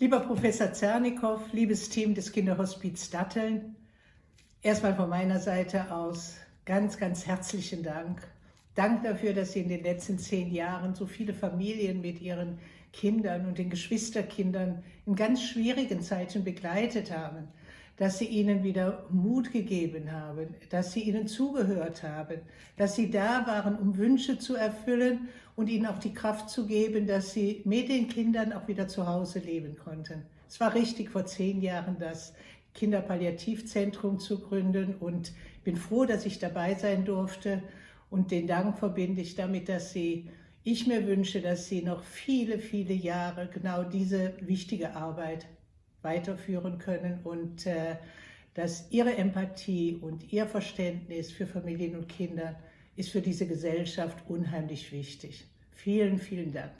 Lieber Professor Zernikow, liebes Team des Kinderhospiz Datteln, erstmal von meiner Seite aus ganz, ganz herzlichen Dank. Dank dafür, dass Sie in den letzten zehn Jahren so viele Familien mit ihren Kindern und den Geschwisterkindern in ganz schwierigen Zeiten begleitet haben, dass Sie ihnen wieder Mut gegeben haben, dass Sie ihnen zugehört haben, dass Sie da waren, um Wünsche zu erfüllen und ihnen auch die Kraft zu geben, dass Sie mit den Kindern auch wieder zu Hause leben konnten. Es war richtig, vor zehn Jahren das Kinderpalliativzentrum zu gründen und bin froh, dass ich dabei sein durfte und den Dank verbinde ich damit, dass Sie ich mir wünsche, dass Sie noch viele, viele Jahre genau diese wichtige Arbeit weiterführen können und äh, dass Ihre Empathie und Ihr Verständnis für Familien und Kinder ist für diese Gesellschaft unheimlich wichtig. Vielen, vielen Dank.